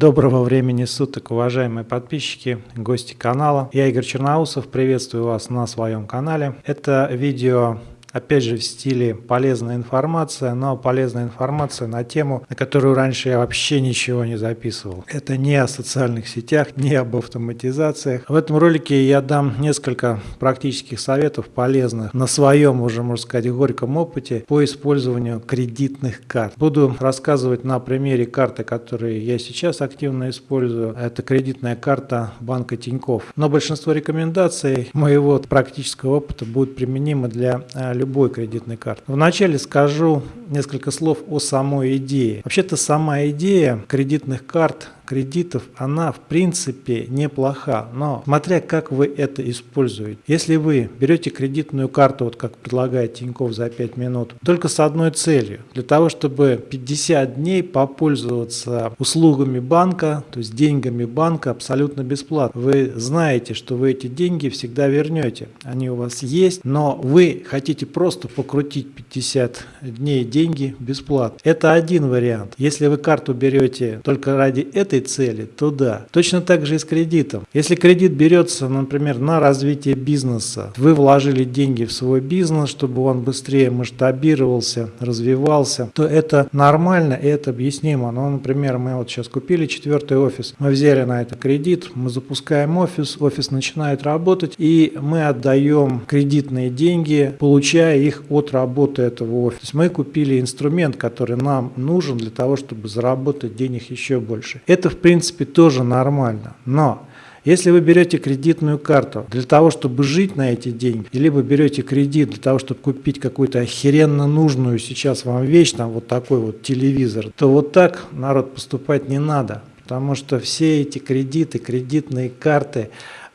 Доброго времени суток, уважаемые подписчики, гости канала. Я Игорь Черноусов, приветствую вас на своем канале. Это видео Опять же в стиле полезная информация, но полезная информация на тему, на которую раньше я вообще ничего не записывал. Это не о социальных сетях, не об автоматизациях. В этом ролике я дам несколько практических советов полезных на своем уже, можно сказать, горьком опыте по использованию кредитных карт. Буду рассказывать на примере карты, которые я сейчас активно использую. Это кредитная карта банка Тиньков. Но большинство рекомендаций моего практического опыта будут применимы для э, любой кредитной карты. Вначале скажу несколько слов о самой идее. Вообще-то сама идея кредитных карт кредитов, она в принципе неплоха, но смотря как вы это используете. Если вы берете кредитную карту, вот как предлагает Тиньков за 5 минут, только с одной целью, для того, чтобы 50 дней попользоваться услугами банка, то есть деньгами банка абсолютно бесплатно. Вы знаете, что вы эти деньги всегда вернете, они у вас есть, но вы хотите просто покрутить 50 дней деньги бесплатно. Это один вариант. Если вы карту берете только ради этой этой цели, то да. Точно так же и с кредитом. Если кредит берется, например, на развитие бизнеса, вы вложили деньги в свой бизнес, чтобы он быстрее масштабировался, развивался, то это нормально и это объяснимо. Ну, например, мы вот сейчас купили четвертый офис, мы взяли на это кредит, мы запускаем офис, офис начинает работать, и мы отдаем кредитные деньги, получая их от работы этого офиса. Мы купили инструмент, который нам нужен для того, чтобы заработать денег еще больше. Это в принципе тоже нормально. Но если вы берете кредитную карту для того, чтобы жить на эти деньги, либо берете кредит для того, чтобы купить какую-то охеренно нужную сейчас вам вещь, там вот такой вот телевизор, то вот так народ поступать не надо. Потому что все эти кредиты, кредитные карты,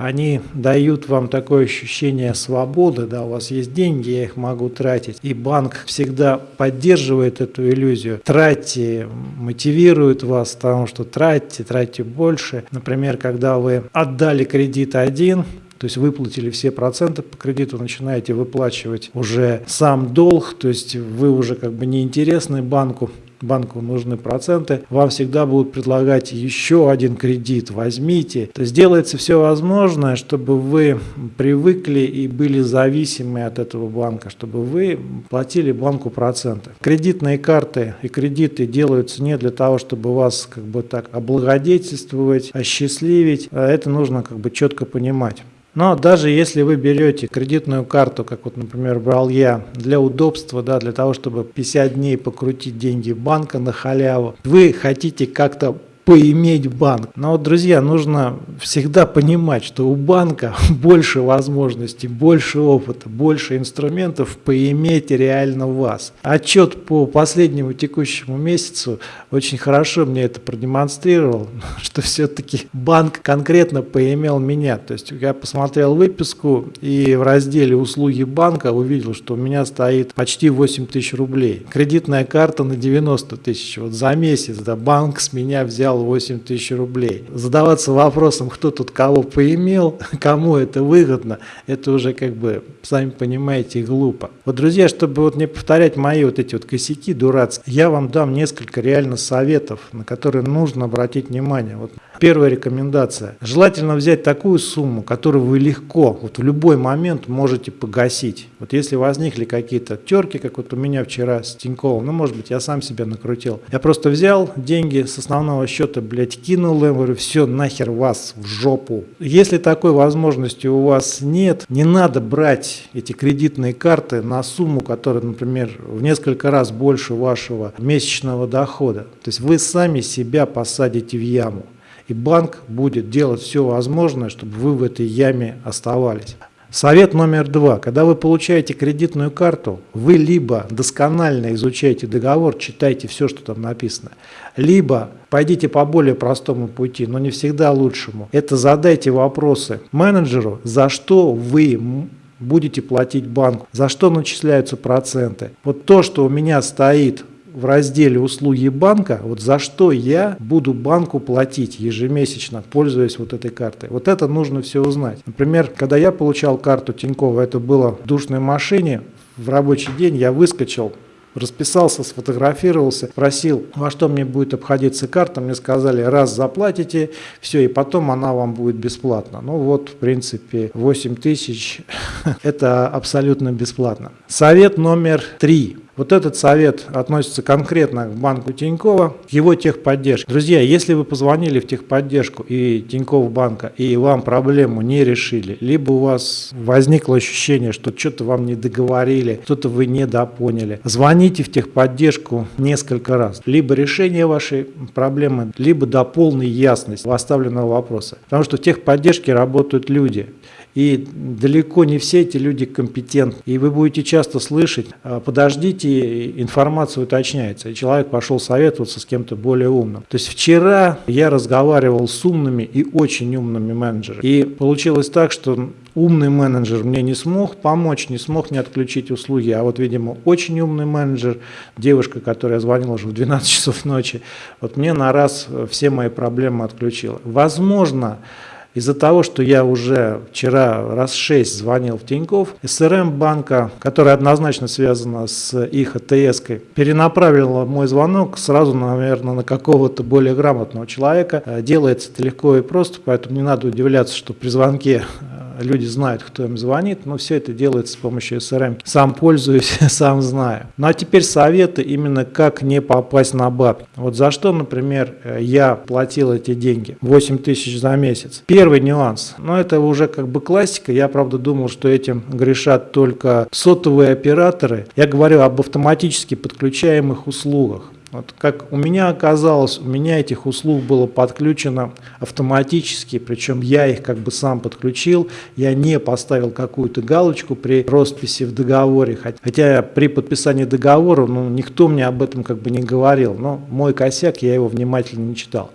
они дают вам такое ощущение свободы, да, у вас есть деньги, я их могу тратить. И банк всегда поддерживает эту иллюзию. Тратьте, мотивирует вас, потому что тратьте, тратьте больше. Например, когда вы отдали кредит один, то есть выплатили все проценты по кредиту, начинаете выплачивать уже сам долг, то есть вы уже как бы не интересны банку, банку нужны проценты, вам всегда будут предлагать еще один кредит, возьмите. То есть делается все возможное, чтобы вы привыкли и были зависимы от этого банка, чтобы вы платили банку проценты. Кредитные карты и кредиты делаются не для того, чтобы вас как бы так облагодетельствовать, осчастливить. А это нужно как бы четко понимать. Но даже если вы берете кредитную карту, как вот, например, брал я, для удобства, да, для того, чтобы 50 дней покрутить деньги банка на халяву, вы хотите как-то поиметь банк. Но вот, друзья, нужно всегда понимать, что у банка больше возможностей, больше опыта, больше инструментов поиметь реально вас. Отчет по последнему текущему месяцу очень хорошо мне это продемонстрировал, что все-таки банк конкретно поимел меня. То есть я посмотрел выписку и в разделе услуги банка увидел, что у меня стоит почти 8 тысяч рублей. Кредитная карта на 90 тысяч. Вот за месяц да, банк с меня взял 8 тысяч рублей. Задаваться вопросом, кто тут кого поимел, кому это выгодно, это уже как бы, сами понимаете, глупо. Вот, друзья, чтобы вот не повторять мои вот эти вот косяки дурацкие, я вам дам несколько реально советов, на которые нужно обратить внимание. Вот первая рекомендация. Желательно взять такую сумму, которую вы легко, вот в любой момент можете погасить. Вот если возникли какие-то терки, как вот у меня вчера с Тиньковым, ну, может быть, я сам себя накрутил. Я просто взял деньги с основного счета что-то, блядь, кинул им, говорю, все, нахер вас в жопу. Если такой возможности у вас нет, не надо брать эти кредитные карты на сумму, которая, например, в несколько раз больше вашего месячного дохода. То есть вы сами себя посадите в яму. И банк будет делать все возможное, чтобы вы в этой яме оставались. Совет номер два. Когда вы получаете кредитную карту, вы либо досконально изучаете договор, читайте все, что там написано, либо пойдите по более простому пути, но не всегда лучшему. Это задайте вопросы менеджеру, за что вы будете платить банку, за что начисляются проценты. Вот то, что у меня стоит в разделе «Услуги банка», вот за что я буду банку платить ежемесячно, пользуясь вот этой картой. Вот это нужно все узнать. Например, когда я получал карту Тинькова, это было в душной машине, в рабочий день я выскочил, расписался, сфотографировался, просил, во что мне будет обходиться карта, мне сказали, раз заплатите, все, и потом она вам будет бесплатно. Ну вот, в принципе, 8 тысяч – это абсолютно бесплатно. Совет номер три. Вот этот совет относится конкретно к банку Тинькова, к его техподдержке. Друзья, если вы позвонили в техподдержку и Тиньков банка, и вам проблему не решили, либо у вас возникло ощущение, что что-то вам не договорили, что-то вы недопоняли, звоните в техподдержку несколько раз. Либо решение вашей проблемы, либо до полной ясности поставленного вопроса. Потому что в техподдержке работают люди. И далеко не все эти люди компетентны. И вы будете часто слышать, «А, подождите, информация уточняется. И человек пошел советоваться с кем-то более умным. То есть вчера я разговаривал с умными и очень умными менеджерами. И получилось так, что умный менеджер мне не смог помочь, не смог мне отключить услуги. А вот, видимо, очень умный менеджер, девушка, которая звонила уже в 12 часов ночи, вот мне на раз все мои проблемы отключила. Возможно, из-за того, что я уже вчера раз шесть звонил в Тиньков, СРМ банка, которая однозначно связана с их АТС, перенаправила мой звонок сразу, наверное, на какого-то более грамотного человека. Делается это легко и просто, поэтому не надо удивляться, что при звонке люди знают, кто им звонит, но все это делается с помощью SRM. Сам пользуюсь, сам знаю. Ну а теперь советы именно как не попасть на бабки. Вот за что, например, я платил эти деньги, 8 тысяч за месяц. Нюанс, но это уже как бы классика, я правда думал, что этим грешат только сотовые операторы. Я говорю об автоматически подключаемых услугах. Вот как у меня оказалось, у меня этих услуг было подключено автоматически, причем я их как бы сам подключил, я не поставил какую-то галочку при росписи в договоре, хотя при подписании договора ну, никто мне об этом как бы не говорил, но мой косяк, я его внимательно не читал.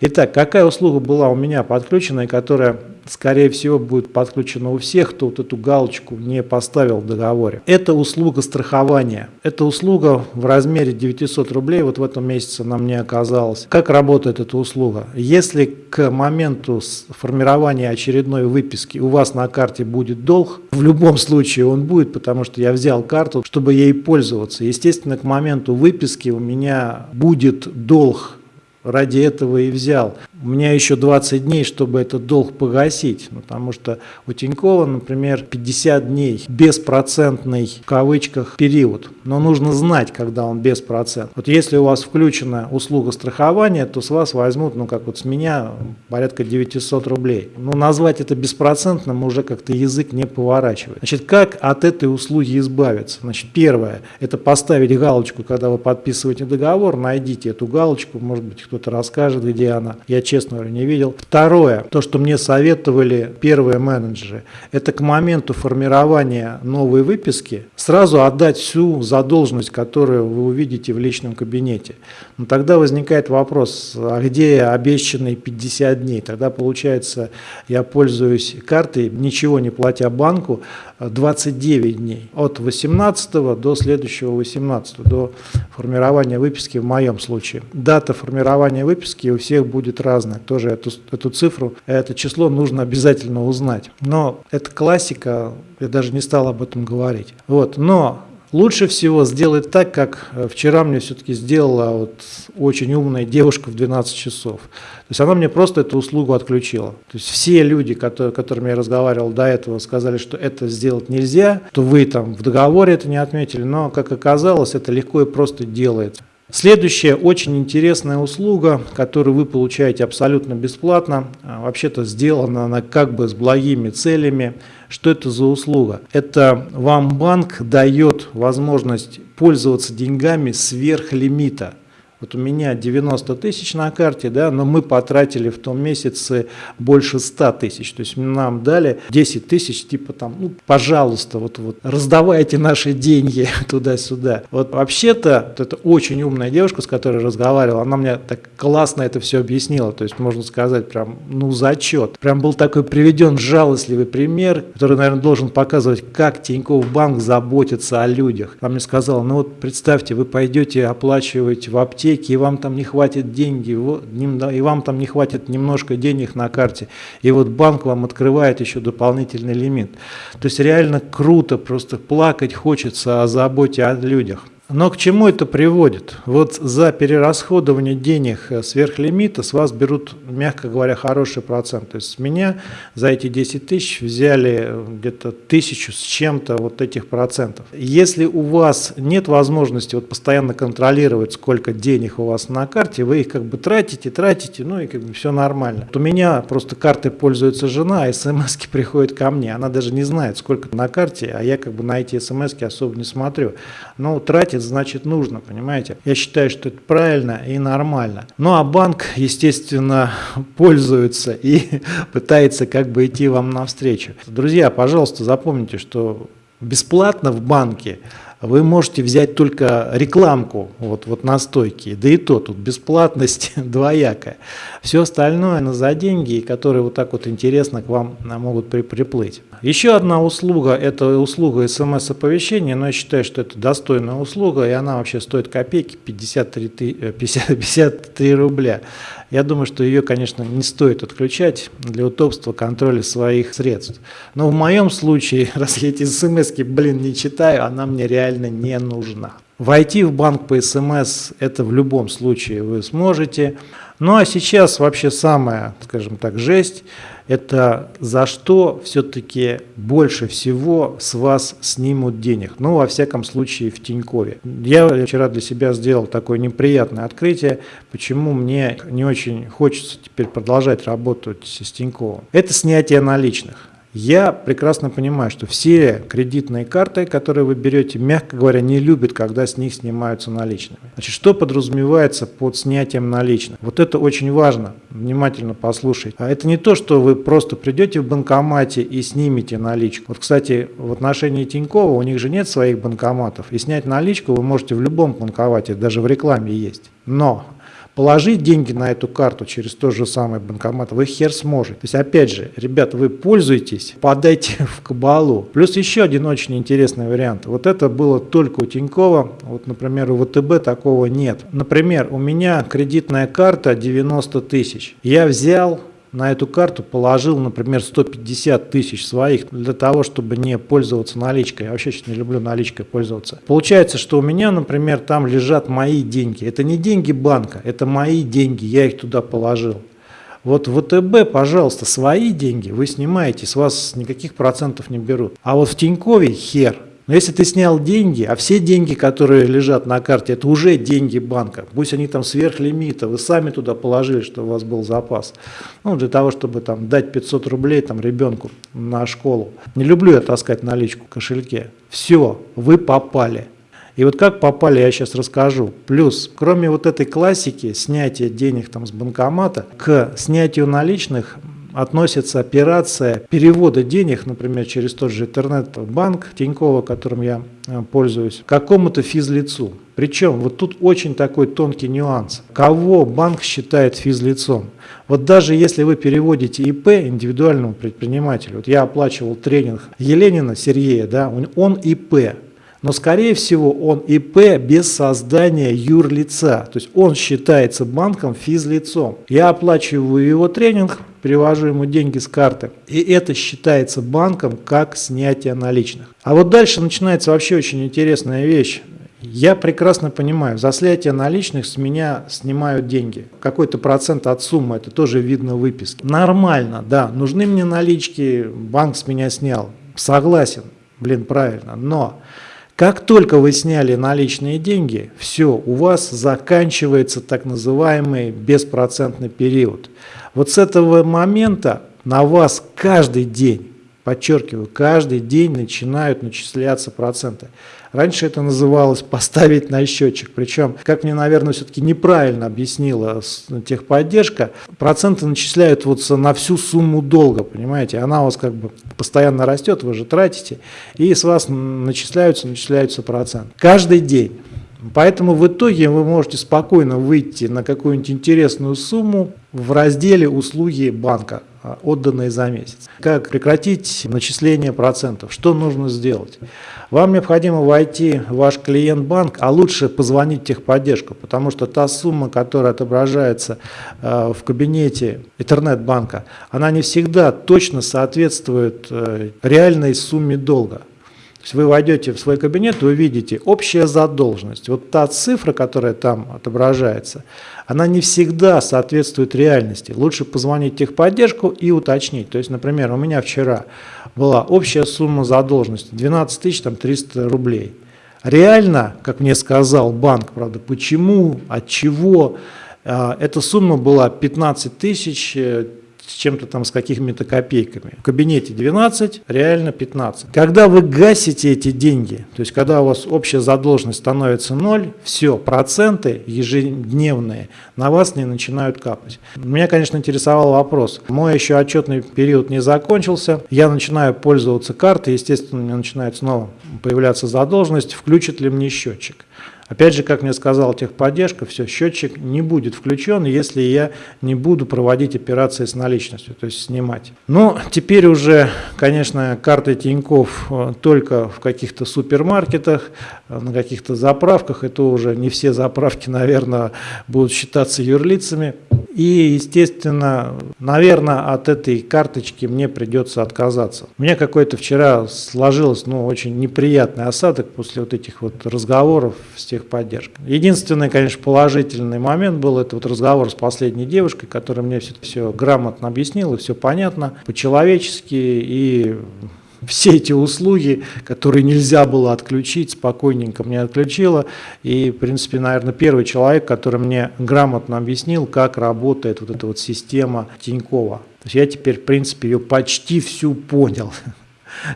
Итак, какая услуга была у меня подключена и которая скорее всего, будет подключена у всех, кто вот эту галочку не поставил в договоре. Это услуга страхования. Это услуга в размере 900 рублей, вот в этом месяце нам не оказалось. Как работает эта услуга? Если к моменту формирования очередной выписки у вас на карте будет долг, в любом случае он будет, потому что я взял карту, чтобы ей пользоваться. Естественно, к моменту выписки у меня будет долг ради этого и взял. У меня еще 20 дней, чтобы этот долг погасить, потому что у Тинькова, например, 50 дней беспроцентный в кавычках период, но нужно знать, когда он беспроцент. Вот если у вас включена услуга страхования, то с вас возьмут, ну как вот с меня, порядка 900 рублей. Ну назвать это беспроцентным уже как-то язык не поворачивает. Значит, как от этой услуги избавиться? Значит, первое, это поставить галочку, когда вы подписываете договор, найдите эту галочку, может быть, кто-то расскажет, где она. Я честно говоря, не видел. Второе, то, что мне советовали первые менеджеры, это к моменту формирования новой выписки сразу отдать всю задолженность, которую вы увидите в личном кабинете. Но тогда возникает вопрос, а где обещанные 50 дней? Тогда получается, я пользуюсь картой, ничего не платя банку, 29 дней. От 18 до следующего 18, до формирования выписки в моем случае. Дата формирования выписки у всех будет разная. Тоже эту, эту цифру, это число нужно обязательно узнать. Но это классика, я даже не стал об этом говорить. Вот. Но Лучше всего сделать так, как э, вчера мне все-таки сделала вот очень умная девушка в 12 часов. То есть она мне просто эту услугу отключила. То есть все люди, которые, которыми я разговаривал до этого, сказали, что это сделать нельзя, то вы там в договоре это не отметили, но, как оказалось, это легко и просто делается. Следующая очень интересная услуга, которую вы получаете абсолютно бесплатно, а, вообще-то сделана она как бы с благими целями. Что это за услуга? Это вам банк дает возможность пользоваться деньгами сверх лимита. Вот у меня 90 тысяч на карте, да, но мы потратили в том месяце больше 100 тысяч. То есть нам дали 10 тысяч, типа там, ну, пожалуйста, вот, вот раздавайте наши деньги туда-сюда. Вот вообще-то, вот это очень умная девушка, с которой разговаривал, она мне так классно это все объяснила. То есть можно сказать прям, ну, зачет. Прям был такой приведен жалостливый пример, который, наверное, должен показывать, как Тинькофф Банк заботится о людях. Она мне сказала, ну вот представьте, вы пойдете оплачивать в аптеке ипотеки, и вам там не хватит деньги, и вам там не хватит немножко денег на карте, и вот банк вам открывает еще дополнительный лимит. То есть реально круто, просто плакать хочется о заботе о людях. Но к чему это приводит? Вот за перерасходование денег э, сверхлимита с вас берут, мягко говоря, хороший процент. То есть с меня за эти 10 тысяч взяли э, где-то тысячу с чем-то вот этих процентов. Если у вас нет возможности вот постоянно контролировать, сколько денег у вас на карте, вы их как бы тратите, тратите, ну и как бы все нормально. Вот у меня просто картой пользуется жена, а смс приходят ко мне. Она даже не знает, сколько на карте, а я как бы на эти смс особо не смотрю. Но тратить платит, значит нужно, понимаете? Я считаю, что это правильно и нормально. Ну а банк, естественно, пользуется и пытается как бы идти вам навстречу. Друзья, пожалуйста, запомните, что бесплатно в банке вы можете взять только рекламку вот, вот на стойке, да и то тут бесплатность двоякая. Все остальное на за деньги, которые вот так вот интересно к вам могут при, приплыть. Еще одна услуга, это услуга смс-оповещения, но я считаю, что это достойная услуга, и она вообще стоит копейки, 53, 50, 53 рубля. Я думаю, что ее, конечно, не стоит отключать для удобства контроля своих средств. Но в моем случае, раз я эти смс блин, не читаю, она мне реально не нужна. Войти в банк по смс это в любом случае вы сможете. Ну а сейчас вообще самая, скажем так, жесть – это за что все-таки больше всего с вас снимут денег. Ну, во всяком случае, в Тинькове. Я вчера для себя сделал такое неприятное открытие, почему мне не очень хочется теперь продолжать работать с Тиньковым. Это снятие наличных. Я прекрасно понимаю, что все кредитные карты, которые вы берете, мягко говоря, не любят, когда с них снимаются наличными. Значит, что подразумевается под снятием наличных? Вот это очень важно, внимательно послушайте. А это не то, что вы просто придете в банкомате и снимете наличку. Вот, кстати, в отношении Тинькова у них же нет своих банкоматов, и снять наличку вы можете в любом банкомате, даже в рекламе есть. Но положить деньги на эту карту через тот же самый банкомат вы хер сможете. То есть, опять же, ребят, вы пользуетесь, подайте в кабалу. Плюс еще один очень интересный вариант. Вот это было только у Тинькова, вот, например, у ВТБ такого нет. Например, у меня кредитная карта 90 тысяч. Я взял на эту карту положил, например, 150 тысяч своих для того, чтобы не пользоваться наличкой. Я вообще не люблю наличкой пользоваться. Получается, что у меня, например, там лежат мои деньги. Это не деньги банка, это мои деньги, я их туда положил. Вот в ВТБ, пожалуйста, свои деньги вы снимаете, с вас никаких процентов не берут. А вот в Тинькове хер. Но если ты снял деньги, а все деньги, которые лежат на карте, это уже деньги банка, пусть они там сверхлимита, вы сами туда положили, что у вас был запас, ну, для того, чтобы там дать 500 рублей там ребенку на школу. Не люблю я таскать наличку в кошельке. Все, вы попали. И вот как попали, я сейчас расскажу. Плюс, кроме вот этой классики, снятия денег там с банкомата, к снятию наличных относится операция перевода денег, например, через тот же интернет-банк Тинькова, которым я э, пользуюсь, какому-то физлицу. Причем вот тут очень такой тонкий нюанс. Кого банк считает физлицом? Вот даже если вы переводите ИП индивидуальному предпринимателю, вот я оплачивал тренинг Еленина Сергея, да, он ИП, но скорее всего он ИП без создания юрлица, то есть он считается банком физлицом. Я оплачиваю его тренинг, перевожу ему деньги с карты, и это считается банком как снятие наличных. А вот дальше начинается вообще очень интересная вещь. Я прекрасно понимаю, за снятие наличных с меня снимают деньги. Какой-то процент от суммы, это тоже видно в выписке. Нормально, да, нужны мне налички, банк с меня снял. Согласен, блин, правильно, но как только вы сняли наличные деньги, все, у вас заканчивается так называемый беспроцентный период. Вот с этого момента на вас каждый день, подчеркиваю, каждый день начинают начисляться проценты. Раньше это называлось поставить на счетчик. Причем, как мне, наверное, все-таки неправильно объяснила техподдержка, проценты начисляют вот на всю сумму долга, понимаете? Она у вас как бы постоянно растет, вы же тратите, и с вас начисляются, начисляются проценты. Каждый день. Поэтому в итоге вы можете спокойно выйти на какую-нибудь интересную сумму в разделе «Услуги банка», а, отданные за месяц. Как прекратить начисление процентов? Что нужно сделать? Вам необходимо войти в ваш клиент-банк, а лучше позвонить в техподдержку, потому что та сумма, которая отображается а, в кабинете интернет-банка, она не всегда точно соответствует э, реальной сумме долга есть вы войдете в свой кабинет и увидите общая задолженность. Вот та цифра, которая там отображается, она не всегда соответствует реальности. Лучше позвонить в техподдержку и уточнить. То есть, например, у меня вчера была общая сумма задолженности 12 300 рублей. Реально, как мне сказал банк, правда, почему, от чего, а, эта сумма была 15 тысяч с чем-то там, с какими-то копейками. В кабинете 12, реально 15. Когда вы гасите эти деньги, то есть когда у вас общая задолженность становится 0, все, проценты ежедневные на вас не начинают капать. Меня, конечно, интересовал вопрос. Мой еще отчетный период не закончился, я начинаю пользоваться картой, естественно, у меня начинает снова появляться задолженность, включит ли мне счетчик. Опять же, как мне сказал техподдержка, все, счетчик не будет включен, если я не буду проводить операции с наличностью, то есть снимать. Но теперь уже, конечно, карты Тиньков э, только в каких-то супермаркетах, э, на каких-то заправках, это уже не все заправки, наверное, будут считаться юрлицами. И, естественно, наверное, от этой карточки мне придется отказаться. У меня какой-то вчера сложилось, ну, очень неприятный осадок после вот этих вот разговоров с техподдержкой. Единственный, конечно, положительный момент был, это вот разговор с последней девушкой, которая мне все, все грамотно объяснила, все понятно, по-человечески и все эти услуги, которые нельзя было отключить, спокойненько мне отключила. И, в принципе, наверное, первый человек, который мне грамотно объяснил, как работает вот эта вот система Тинькова. То есть я теперь, в принципе, ее почти всю понял.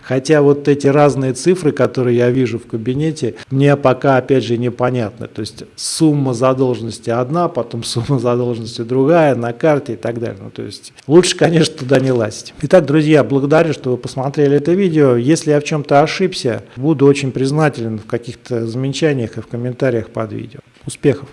Хотя вот эти разные цифры, которые я вижу в кабинете, мне пока, опять же, непонятны. То есть сумма задолженности одна, потом сумма задолженности другая на карте и так далее. Ну, то есть лучше, конечно, туда не лазить. Итак, друзья, благодарю, что вы посмотрели это видео. Если я в чем-то ошибся, буду очень признателен в каких-то замечаниях и в комментариях под видео. Успехов!